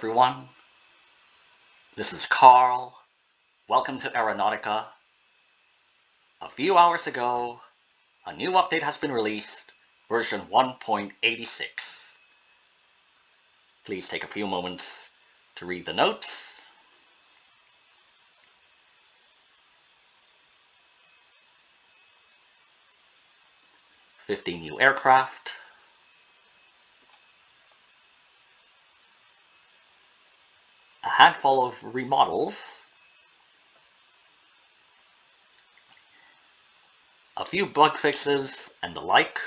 everyone. This is Carl. Welcome to Aeronautica. A few hours ago, a new update has been released, version 1.86. Please take a few moments to read the notes. Fifty new aircraft. A handful of remodels a few bug fixes and the like.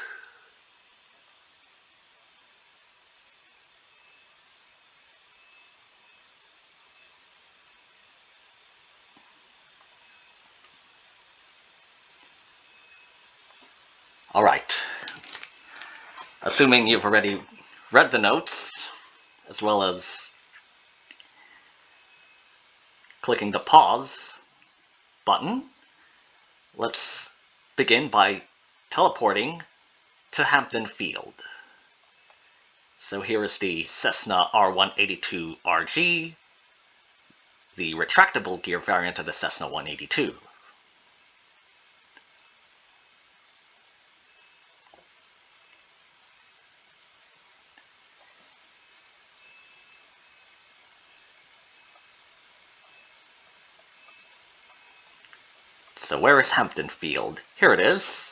All right. Assuming you've already read the notes, as well as clicking the pause button, let's begin by teleporting to Hampton Field. So here is the Cessna R182RG, the retractable gear variant of the Cessna 182. So where is Hampton Field? Here it is.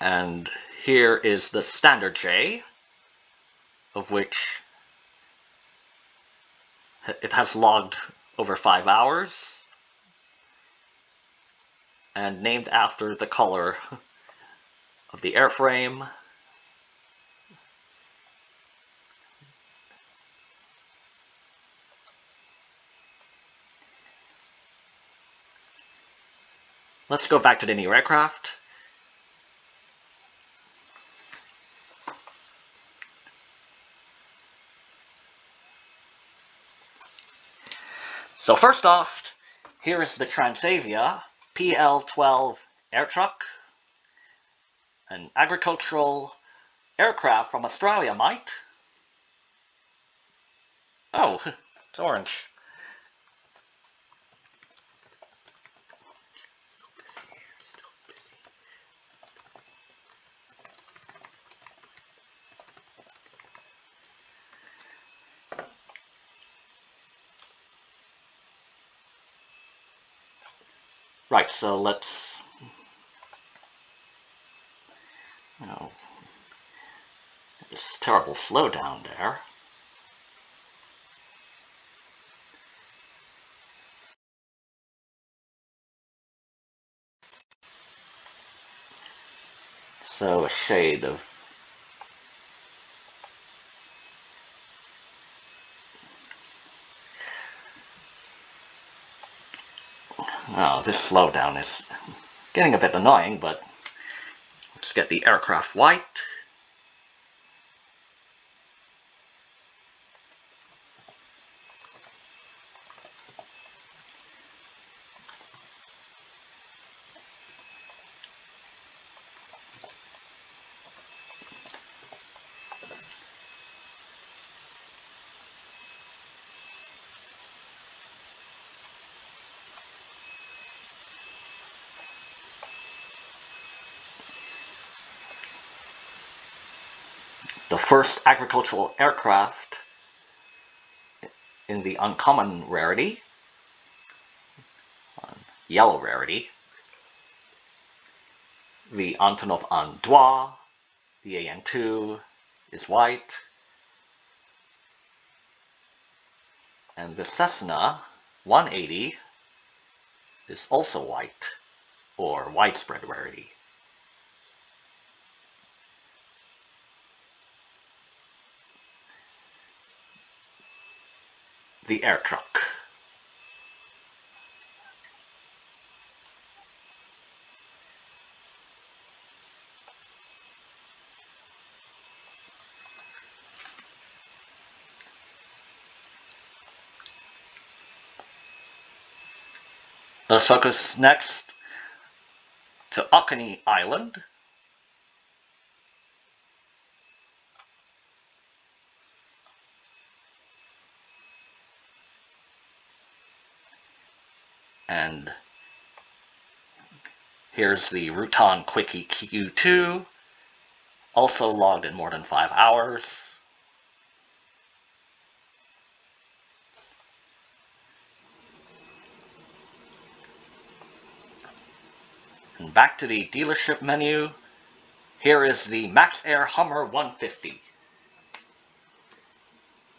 And here is the standard J, of which it has logged over five hours and named after the color of the airframe Let's go back to the new aircraft. So first off, here is the Transavia PL-12 Airtruk, an agricultural aircraft from Australia, might. Oh, it's orange. Right, so let's, you know, this terrible slowdown there. So a shade of Oh, this slowdown is getting a bit annoying, but let's get the aircraft white. the first agricultural aircraft in the uncommon rarity, yellow rarity, the Antonov An-2, the AN-2 is white, and the Cessna 180 is also white, or widespread rarity. The Airtruk. Let's focus next to Occonee Island. And here's the Rutan Quickie Q2, also logged in more than five hours. And back to the dealership menu. Here is the Maxxair Hummer 150.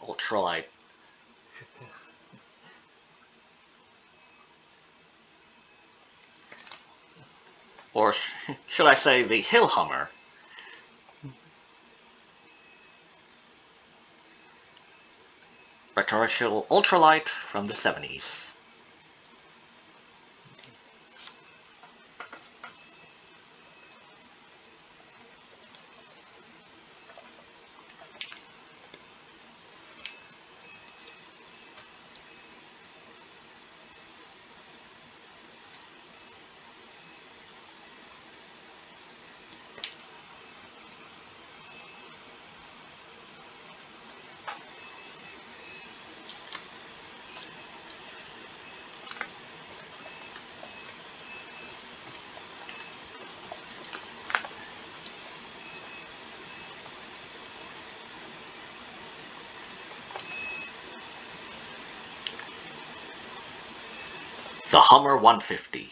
Ultralight. Or sh should I say the Hill Hummer. Retroversial ultralight from the 70s. The Hummer 150.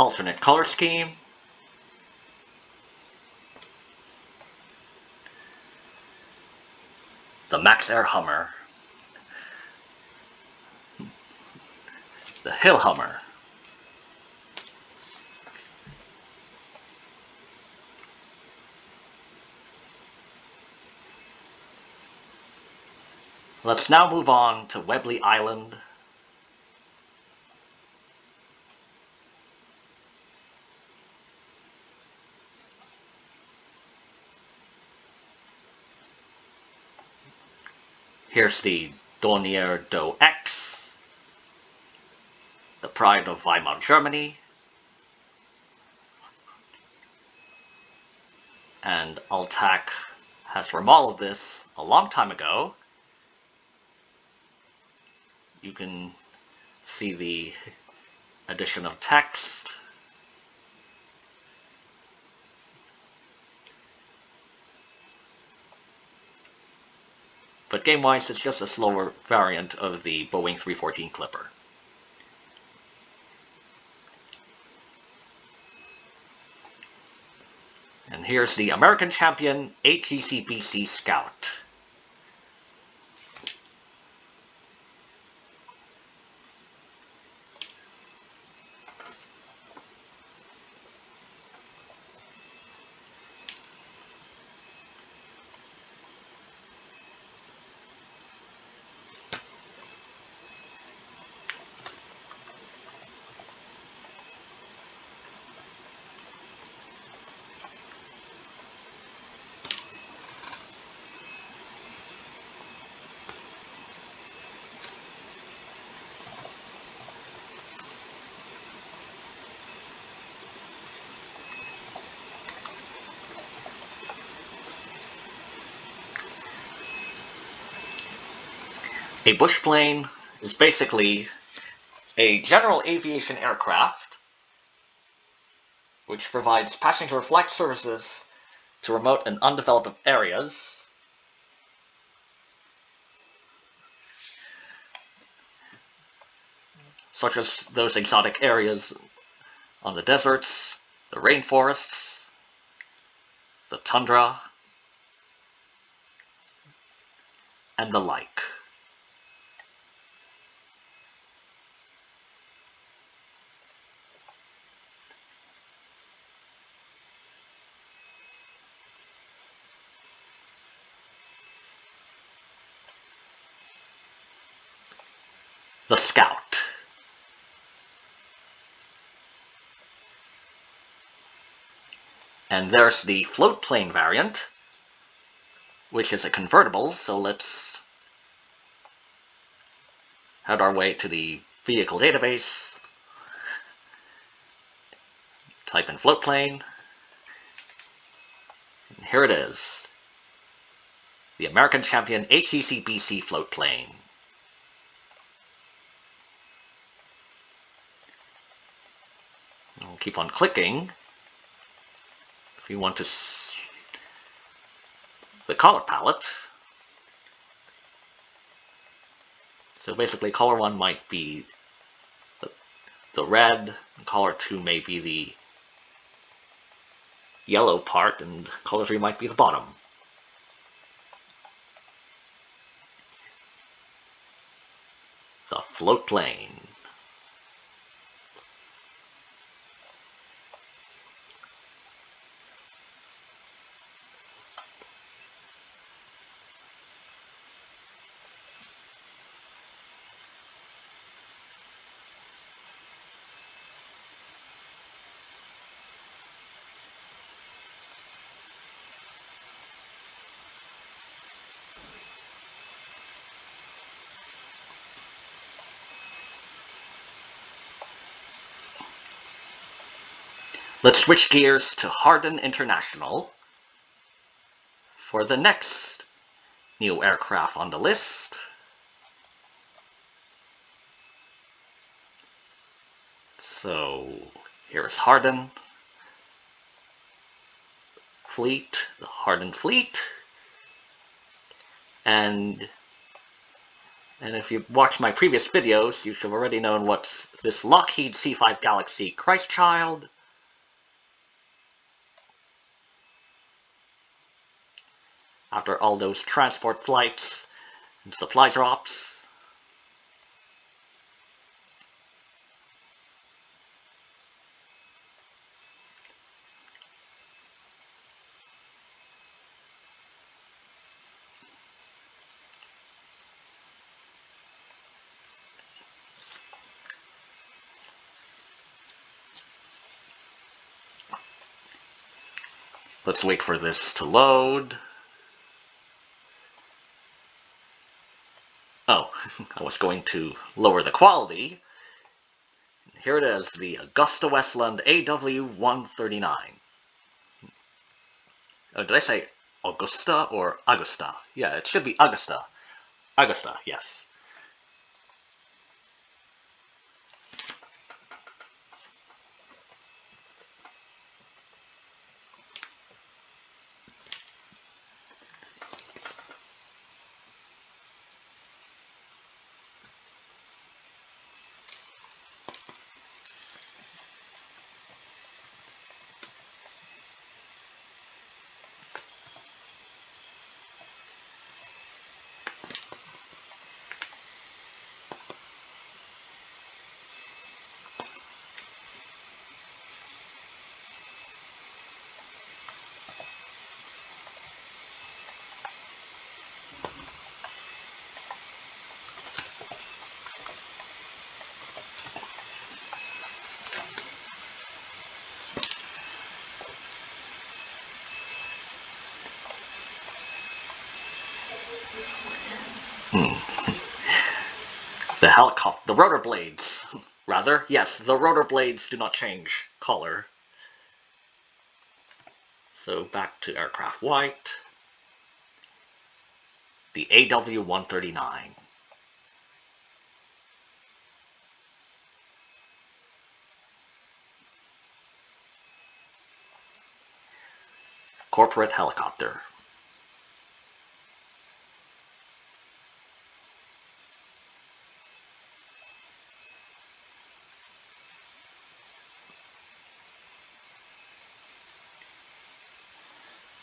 Alternate color scheme. The Maxxair Hummer. The Hill Hummer. Let's now move on to Webley Island Here's the Dornier Do X, the pride of Weimar Germany, and Altac has remodeled this a long time ago. You can see the addition of text But game-wise, it's just a slower variant of the Boeing 314 Clipper. And here's the American champion 8GCBC Scout. Bush plane is basically a general aviation aircraft which provides passenger flight services to remote and undeveloped areas. such as those exotic areas on the deserts, the rainforests, the tundra, and the like. The Scout. And there's the float plane variant, which is a convertible, so let's head our way to the vehicle database, type in float plane, and here it is, the American Champion 8GCBC float plane. Keep on clicking if you want to the color palette. So basically color 1 might be the, the red, and color 2 may be the yellow part, and color 3 might be the bottom. The float plane. Let's switch gears to Harden International for the next new aircraft on the list. So here's Harden Fleet, the Harden Fleet. And and if you've watched my previous videos, you should have already known what's this Lockheed C5 Galaxy Christchild after all those transport flights and supply drops. Let's wait for this to load. Oh, I was going to lower the quality. Here it is, the Augusta Westland AW139. Oh, did I say Augusta or Augusta? Yeah, it should be Augusta. Augusta, yes. Hmm. the helicopter, the rotor blades, rather, yes, the rotor blades do not change color. So back to aircraft white, the AW-139. Corporate helicopter.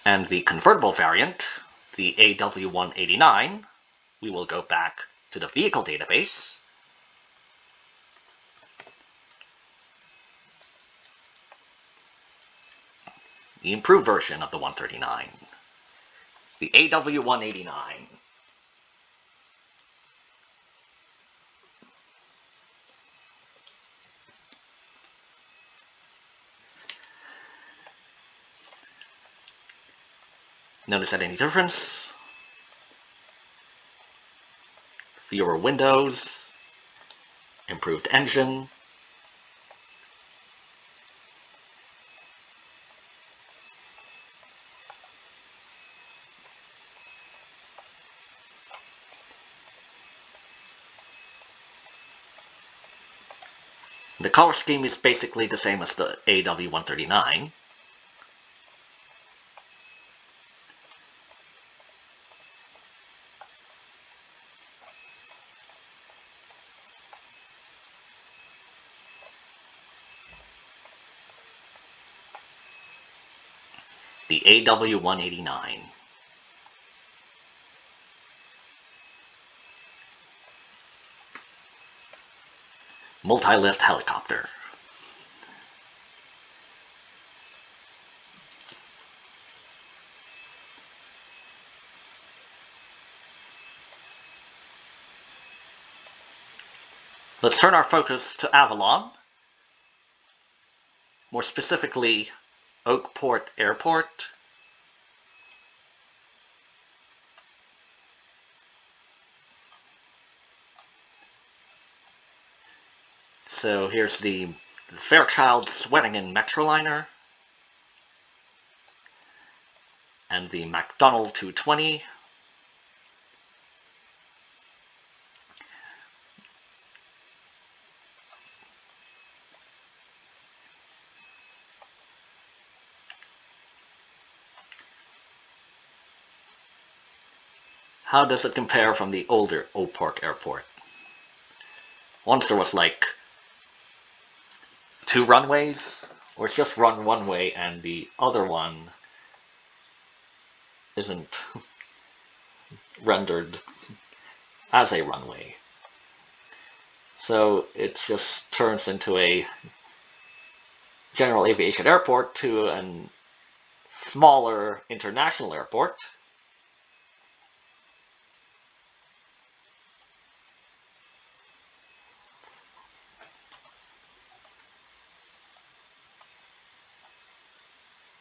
And the convertible variant, the AW189, we will go back to the vehicle database. The improved version of the 139. The AW189. Notice that any difference? Fewer windows, improved engine, The color scheme is basically the same as the AW139. The AW189. multi-lift helicopter. Let's turn our focus to Avalon, more specifically Oakport Airport. So here's the, Fairchild Swearingen Metroliner and the McDonnell 220. How does it compare from the older Oakport Airport? Once there was like two runways, or it's just run one way and the other one isn't rendered as a runway. So it just turns into a general aviation airport to a smaller international airport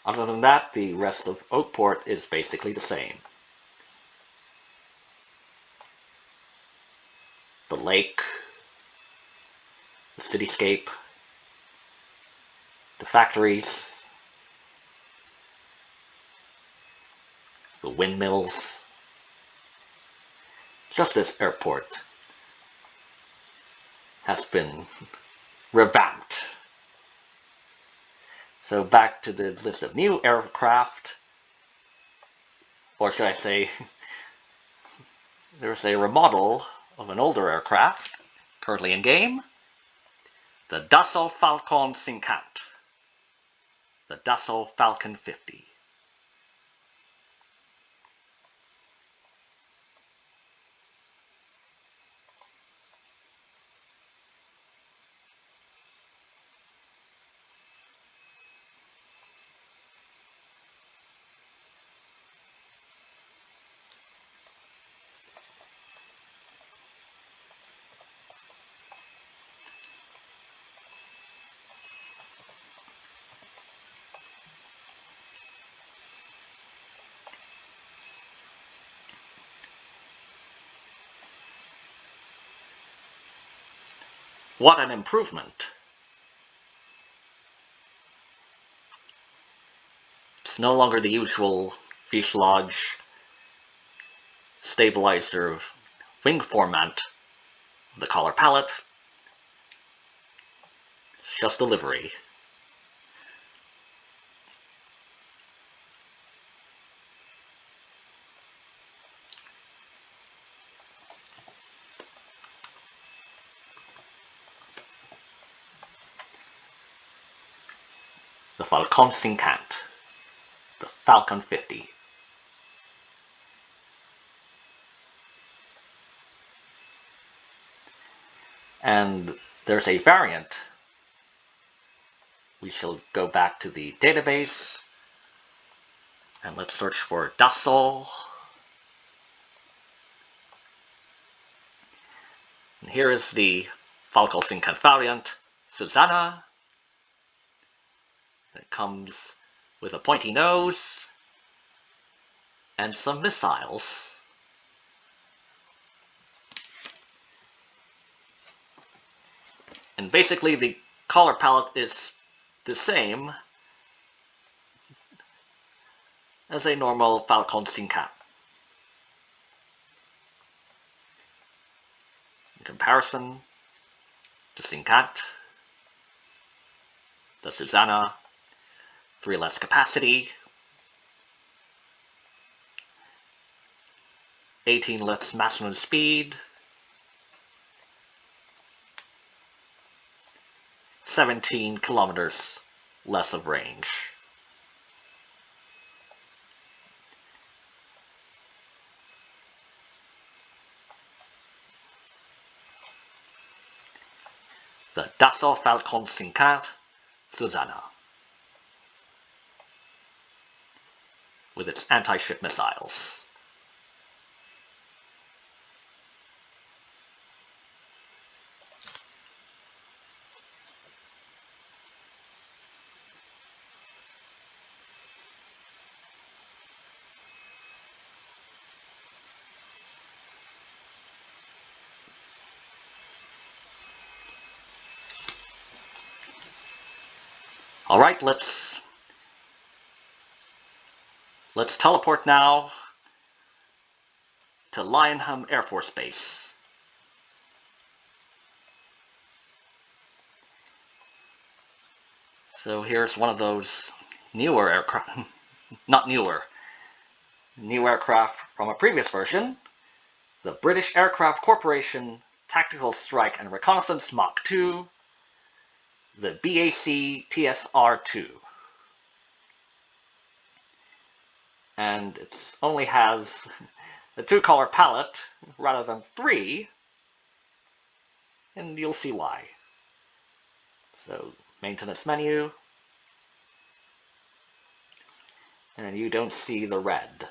Other than that, the rest of Oakport is basically the same. The lake, the cityscape, the factories, the windmills, just this airport has been revamped so back to the list of new aircraft, or should I say, there's a remodel of an older aircraft currently in game, the Dassault Falcon 50, the Dassault Falcon 50. What an improvement! It's no longer the usual fuselage stabilizer wing format the color palette. It's just delivery. The Falcon 50, the Falcon 50. And there's a variant. We shall go back to the database and let's search for Dassault. And here is the Falcon Cinquante variant, Susanna. It comes with a pointy nose and some missiles. And basically the color palette is the same as a normal Falcon Cinquante. In comparison, the Cinquante, the Susanna, 3 less capacity, 18 less maximum speed, 17 kilometers less of range. The Dassault Falcon 50 Susanna with its anti-ship missiles. All right, let's let's teleport now to Lionham Air Force Base. So here's one of those newer aircraft, not newer, new aircraft from a previous version, the British Aircraft Corporation Tactical Strike and Reconnaissance Mach 2 the BAC TSR2. And it only has a two-color palette rather than three, and you'll see why. So, maintenance menu, and you don't see the red.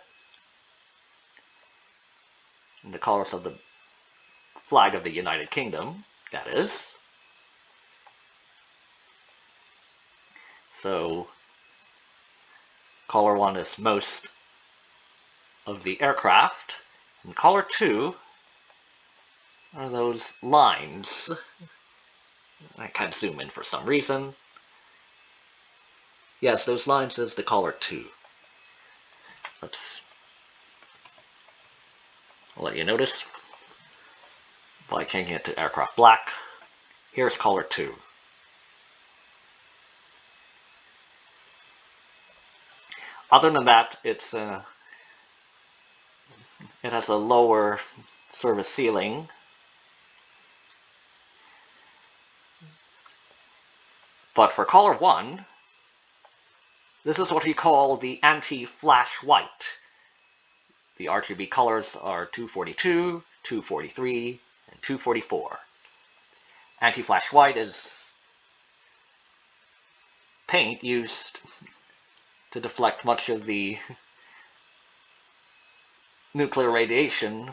And the colors of the flag of the United Kingdom, that is. So color 1 is most of the aircraft, and color 2 are those lines. I can't zoom in for some reason. Yes, those lines is the color 2. Let's I'll let you notice by changing it to aircraft black. Here's color 2. Other than that, it's uh, it has a lower service ceiling. But for color 1, this is what we call the anti-flash white. The RGB colors are 242, 243, and 244. Anti-flash white is paint used to deflect much of the nuclear radiation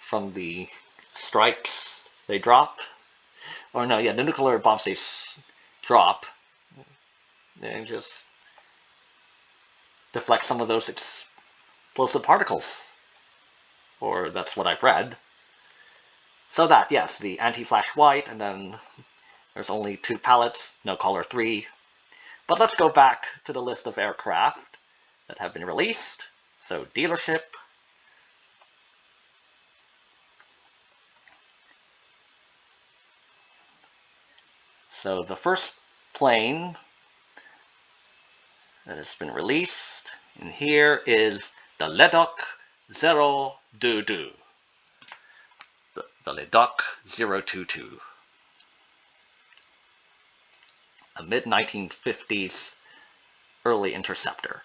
from the strikes they drop. Or no, yeah, the nuclear bombs they drop. And just deflect some of those explosive particles. Or that's what I've read. So that, yes, the anti-flash white, and then there's only two palettes, no color three, but let's go back to the list of aircraft that have been released. So dealership. So the first plane that has been released in here is the Leduc 022. The, the Leduc 022 a mid-1950s early interceptor.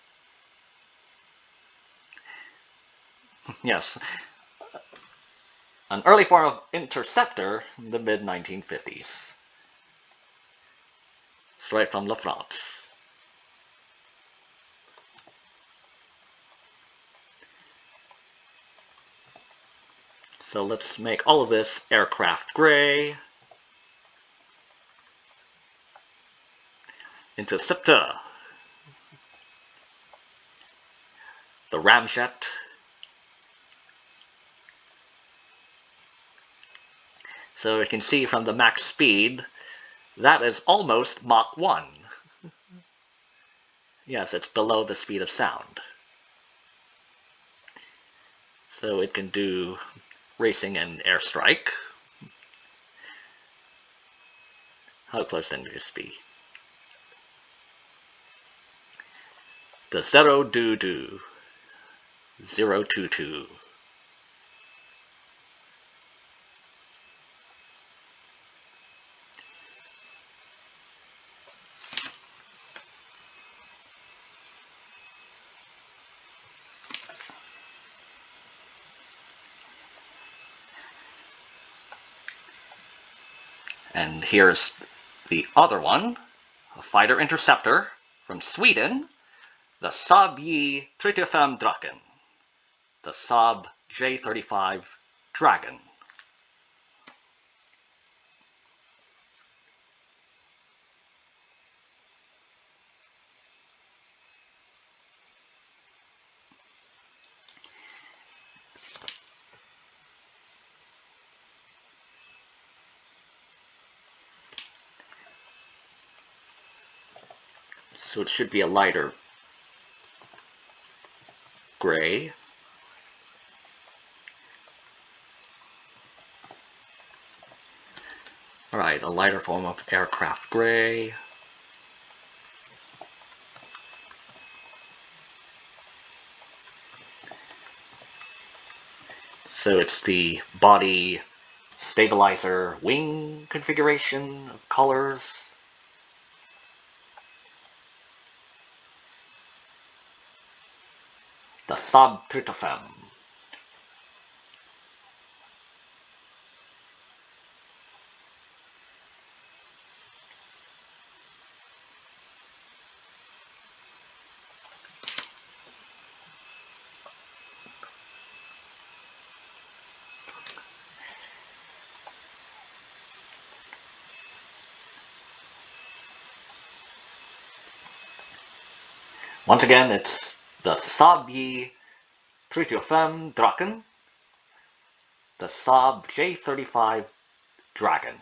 yes, an early form of interceptor in the mid-1950s. Straight from La France. So let's make all of this aircraft gray. Interceptor. The ramjet. So you can see from the max speed, that is almost Mach 1. yes, it's below the speed of sound. So it can do racing and airstrike. How close then this be? The zero do do. Zero two two. And here's the other one, a fighter interceptor from Sweden, the Saab J 35 Draken, the Saab J35 Dragon. So it should be a lighter gray. Alright, a lighter form of aircraft gray. So it's the body stabilizer wing configuration of colors. The Saab Once again, it's the Saab 35 Draken, the Saab J35 Dragon.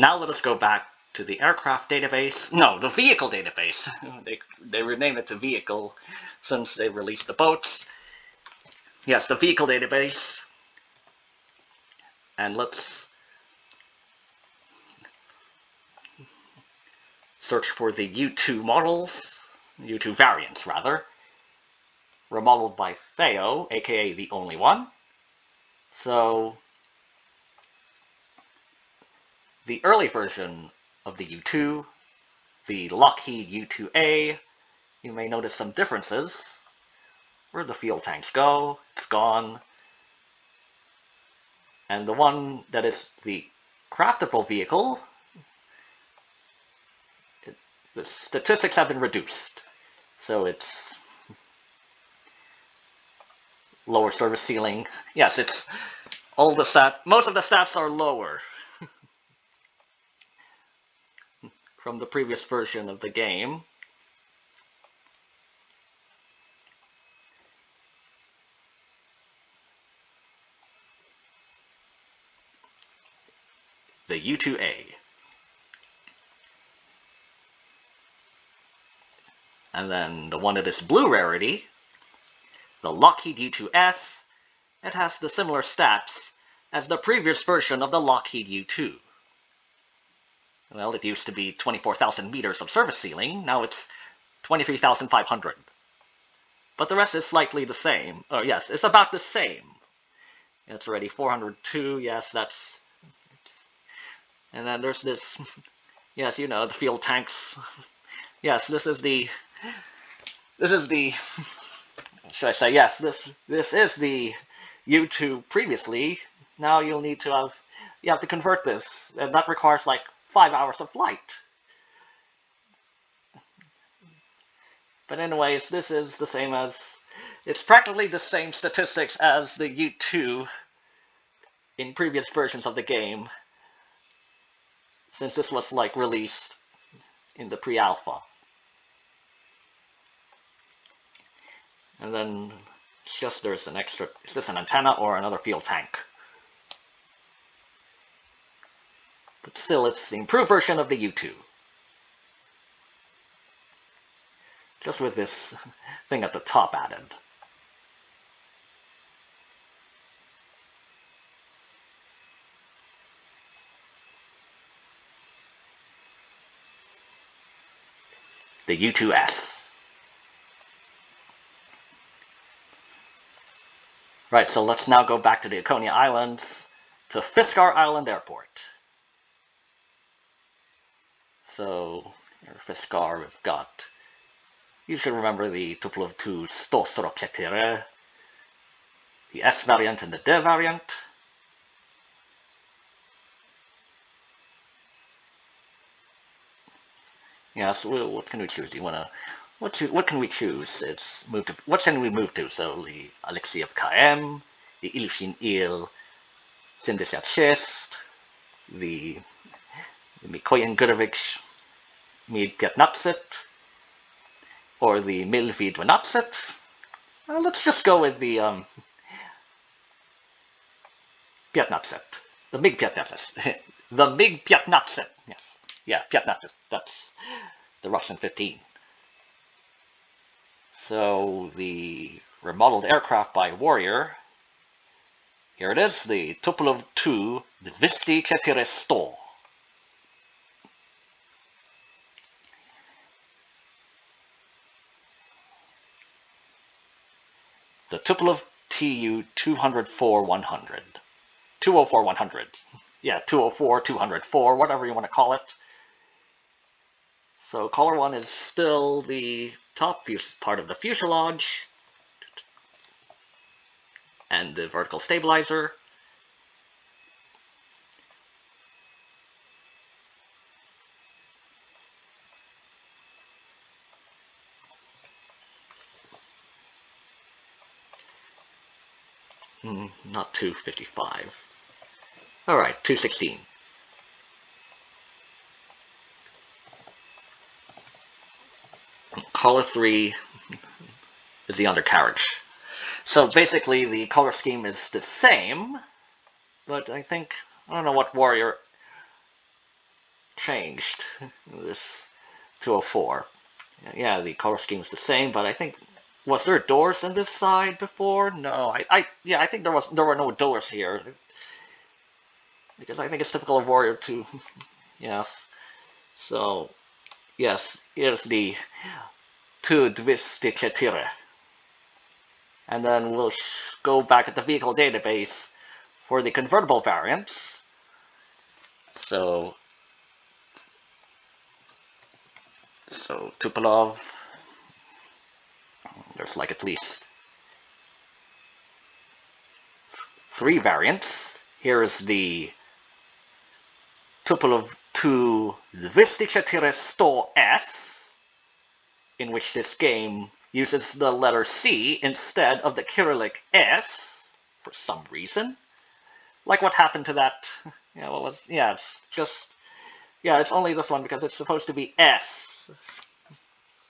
Now let us go back to the aircraft database. No, the vehicle database. they, they renamed it to vehicle since they released the boats. Yes, the vehicle database. And let's search for the U2 models, U2 variants rather, remodeled by Theo, aka the only one. So the early version of the U2, the Lockheed U2A, you may notice some differences. Where the fuel tanks go, it's gone. And the one that is the craftable vehicle, it, the statistics have been reduced. So it's lower service ceiling. Yes, it's all the stat, most of the stats are lower. From the previous version of the game. The U2A. And then the one that is blue rarity, the Lockheed U2S, it has the similar stats as the previous version of the Lockheed U-2. Well, it used to be 24,000 meters of service ceiling, now it's 23,500. But the rest is slightly the same. Oh, yes, it's about the same. It's already 402, yes, that's... And then there's this, yes, you know, the fuel tanks. Yes, this is the, this is the, should I say, yes, this, this is the U2 previously. Now you'll need to have, you have to convert this, and that requires like five hours of flight. But anyways, this is the same as, it's practically the same statistics as the U2 in previous versions of the game, since this was like released in the pre-alpha. And then just there's an extra, is this an antenna or another fuel tank? But still, it's the improved version of the U2. Just with this thing at the top added. The U2S. Right, so let's now go back to the Laconia Islands to Fiskar Island Airport. So, here Fiskar, we've got, you should remember the Tupolev Tu Stosroketire, the S variant and the D variant. Yeah, so what can we choose? You wanna what what can we choose? It's move to what can we move to? So the Alexeyev KM, the Ilyushin Il, Syndicate Chest, the, the Mikoyan Gurevich Mid Piatnatset, or the Milvid Vanatset. Well, let's just go with the um, Piatnatset. The Mig Piatnatset. the Mig Piatnatset. Yes. Yeah, Piatnatset. That's the Russian 15. So the remodeled aircraft by Warrior, here it is, the Tupolev 2 the Dvisti Chetyre The Tupolev TU 204 100. 204 100. Yeah, 204, 204, whatever you want to call it. So color 1 is still the top part of the fuselage and the vertical stabilizer. Mm, not 255. Alright, 216. color 3 is the undercarriage. So basically the color scheme is the same, but I think, I don't know what Warrior changed, this 204. Yeah, the color scheme is the same, but I think, was there doors on this side before? No, I, I yeah, I think there was there were no doors here. Because I think it's typical of Warrior Two. yes. So, yes, here's the to 224. And then we'll go back at the vehicle database for the convertible variants. So, so Tupolev, there's like at least three variants. Here is the tuple of 2 224 100 S in which this game uses the letter C instead of the Cyrillic S for some reason. Like what happened to that, yeah, what was, yeah, it's just, yeah, it's only this one because it's supposed to be S.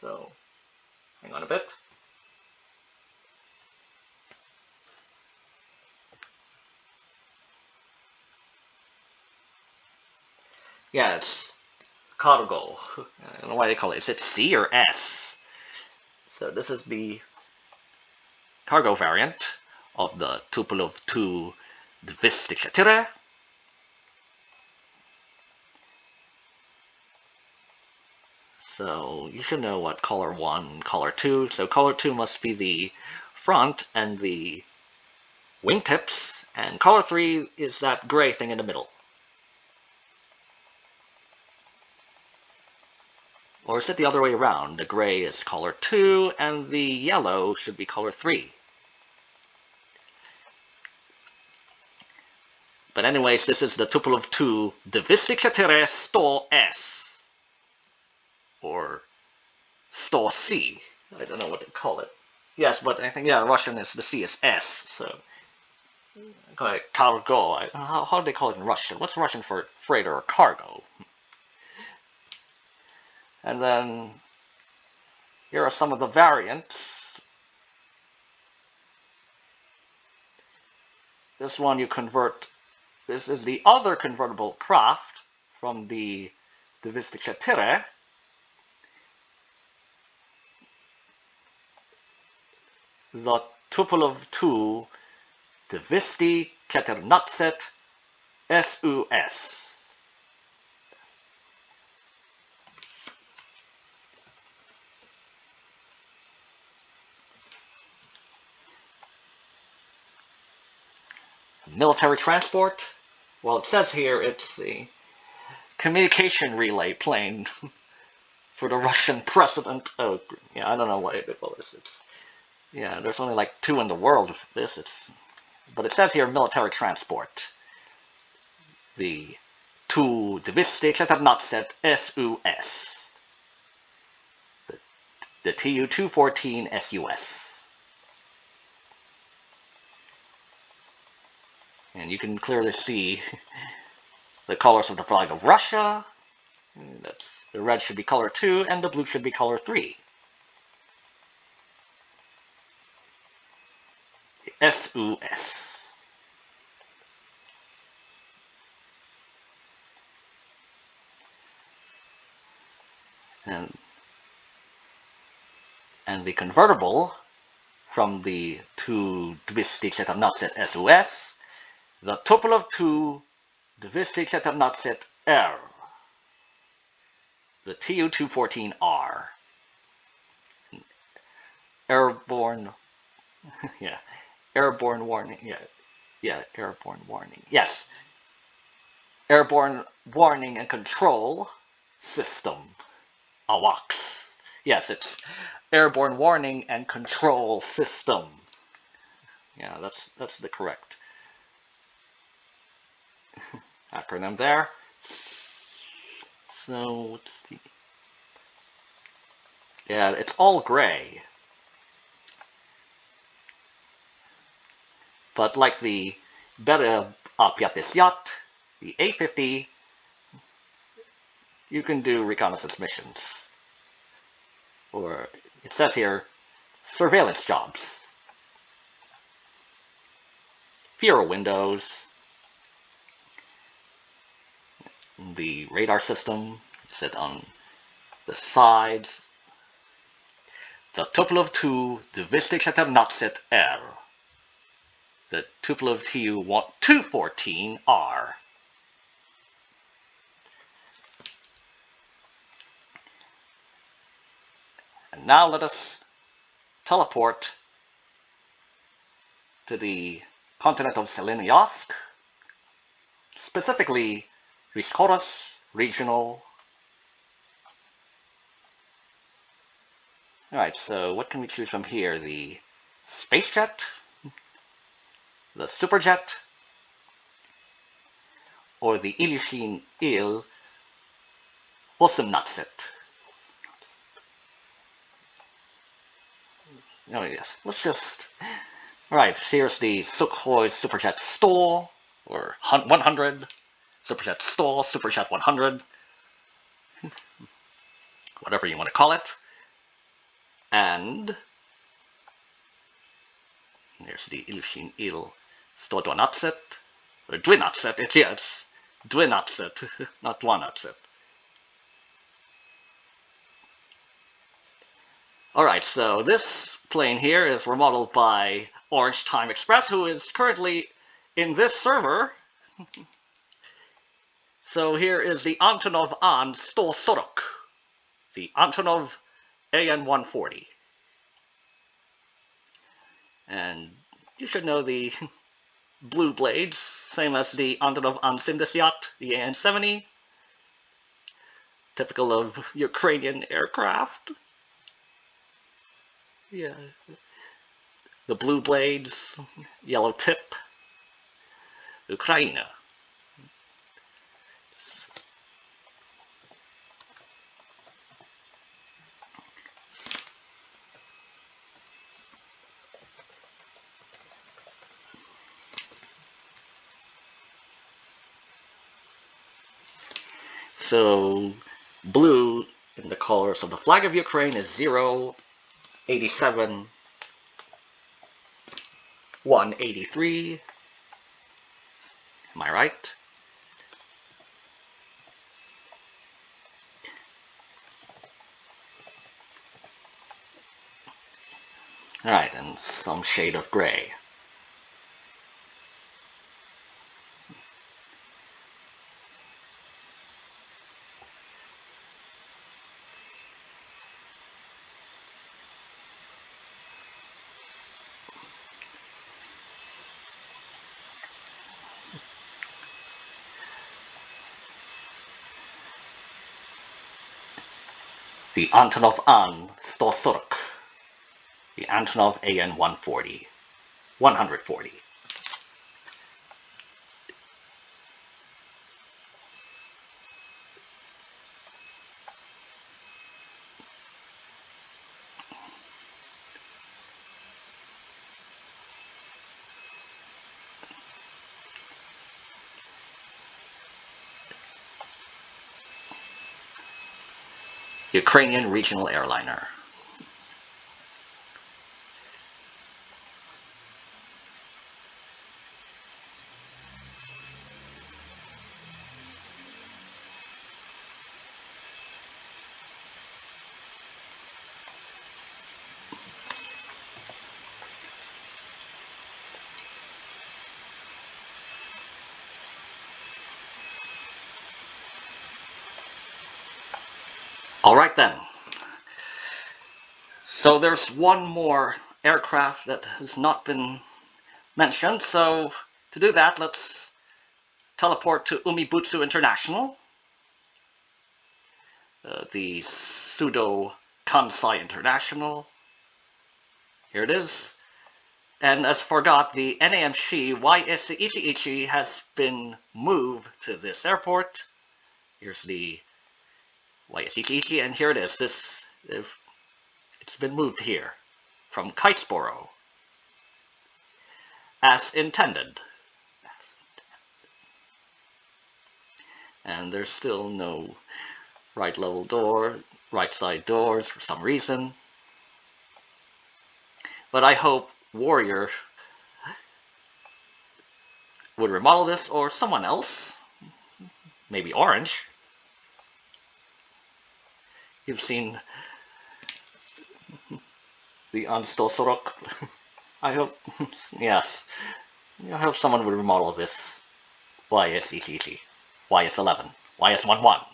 So, hang on a bit. Yeah, it's cargo. I don't know why they call it. Is it C or S? So this is the cargo variant of the Tupolev Tu 224. So you should know what color 1 color 2. So color 2 must be the front and the wingtips, and color 3 is that gray thing in the middle. Or is it the other way around? The gray is color 2, and the yellow should be color 3. But anyways, this is the Tupolev Tu 224 100 S. Or 100 C. I don't know what they call it. Yes, but I think, yeah, Russian is, the C is S, so... Mm. Okay, cargo. How, how do they call it in Russian? What's Russian for freighter or cargo? And then here are some of the variants. This one you convert, this is the other convertible craft from the 224. The Tupolev Tu Dvisti Keternatset SUS. Military transport. Well, it says here it's the communication relay plane for the Russian president. Oh, yeah, I don't know what it was. It's yeah, there's only like two in the world of this. It's but it says here military transport. The two divistics that have not said SUS. The, the TU-214 SUS. And you can clearly see the colors of the flag of Russia. That's The red should be color 2, and the blue should be color 3. SUS. And, and the convertible from the two that have not set SOS the tuple of 2, the divistics that have not set R, the TU-214R, airborne, yeah, airborne warning, yeah, yeah, airborne warning, yes, airborne warning and control system, AWACS. Yes, it's airborne warning and control system. Yeah, that's that's the correct acronym there. So let's see. Yeah, it's all gray. But like the better yacht, the A-50, you can do reconnaissance missions. Or, it says here, surveillance jobs. Fewer windows, the radar system, set on the sides, the Tupolev Tu divistics that have not set R, the Tupolev TU-214R. And now let us teleport to the continent of Selenoysk, specifically Viscoras regional. Alright, so what can we choose from here? The space jet, the superjet, or the Ilyushin Il Wosimnatset. Oh yes, let's just... Alright, here's the Sukhoi Superjet Store, or 100. Superjet Store, Superjet 100, whatever you want to call it. And there's the Ilyushin Il 112, or uh, Dwinatset, yeah, it's Dwinatset, not Dwanatset. Alright, so this plane here is remodeled by Orange Time Express, who is currently in this server. so here is the Antonov An 140, the Antonov AN-140. And you should know the blue blades, same as the Antonov An 70, the AN-70, typical of Ukrainian aircraft. Yeah. The blue blades, yellow tip, Ukraine. So blue in the colors of the flag of Ukraine is 0, 87, 183. Am I right? Alright, and some shade of gray. The Antonov An 140, the Antonov AN 140, 140. Ukrainian regional airliner. All right then. So there's one more aircraft that has not been mentioned. So to do that, let's teleport to Umibutsu International, uh, the pseudo Kansai International. Here it is. And as forgot, the NAMC YS Ichi Ichi has been moved to this airport. Here's the YSETG, and here it is. This it's been moved here from Kitesboro as intended. And there's still no right level door, right side doors for some reason. But I hope Warrior would remodel this or someone else, maybe Orange, You've seen the Sorok. I hope, yes, I hope someone will remodel this YSETT, YS11, YS11.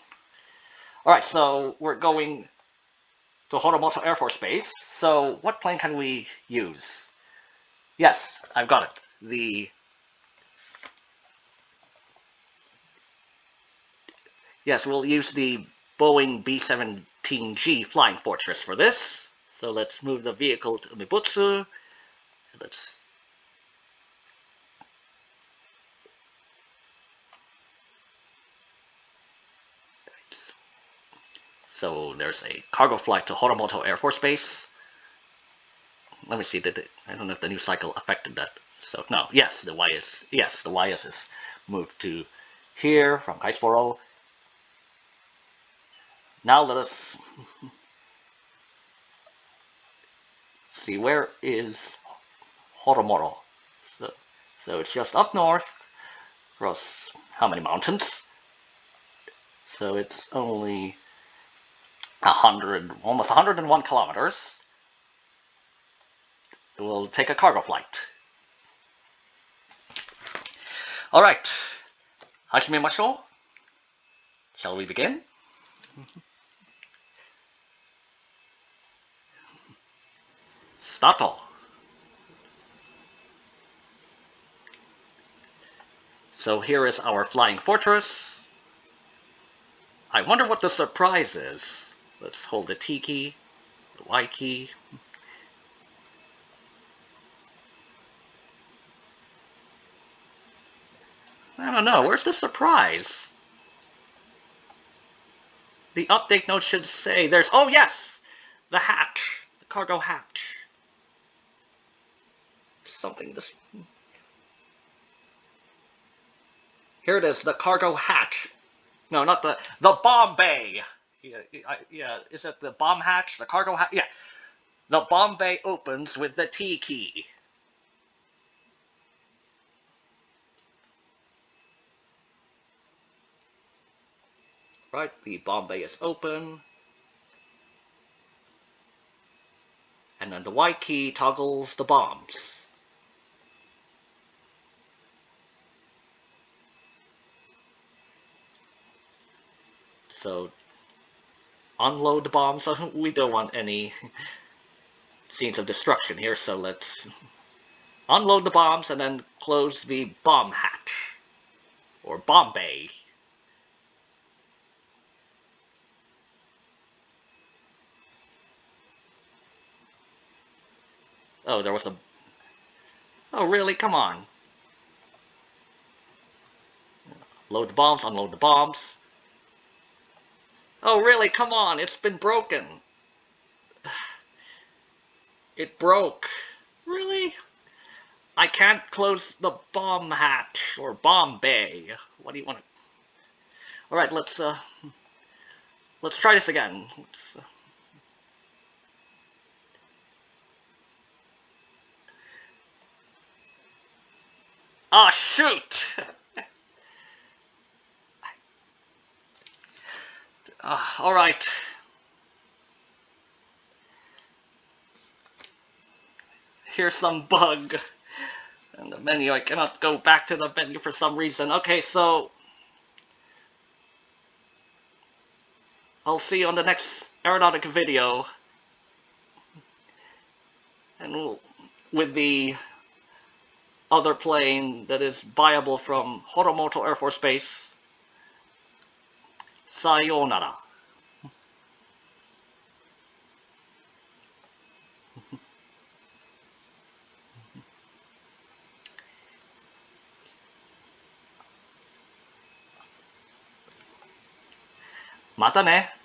Alright, so we're going to Horomoto Air Force Base. So what plane can we use? Yes, I've got it. The Yes, we'll use the Boeing B-7 G Flying Fortress for this. So let's move the vehicle to Umibutsu. Let's So there's a cargo flight to Horomoto Air Force Base. Let me see, did it, I don't know if the new cycle affected that. So no, yes, the YS, yes, the YS is moved to here from Kitesboro. Now let us see where is Horomoro. So, so it's just up north across how many mountains? So it's only a hundred, almost 101 kilometers. we'll take a cargo flight. Alright. Hajimemashou. Shall we begin? So here is our flying fortress. I wonder what the surprise is. Let's hold the T key, the Y key. I don't know, where's the surprise? The update note should say there's, oh yes! The hatch, the cargo hatch. Something this... Here it is, the cargo hatch. No, not the, the bomb bay. Yeah, yeah, is it the bomb hatch, the cargo hatch? Yeah. The bomb bay opens with the T key. Right, the bomb bay is open. And then the Y key toggles the bombs. So, unload the bombs. We don't want any scenes of destruction here, so let's unload the bombs and then close the bomb hatch. Or bomb bay. Oh, there was a... Oh, really? Come on. Load the bombs, unload the bombs. Oh, really? Come on. It's been broken. It broke. Really? I can't close the bomb hatch or bomb bay. What do you want to... Alright, let's, uh... Let's try this again. Let's, uh... Oh, shoot! uh, Alright. Here's some bug. And the menu, I cannot go back to the menu for some reason. Okay, so... I'll see you on the next Aeronautica video. And we'll, with the other plane that is viable from Horomoto Air Force Base. さようなら。またね。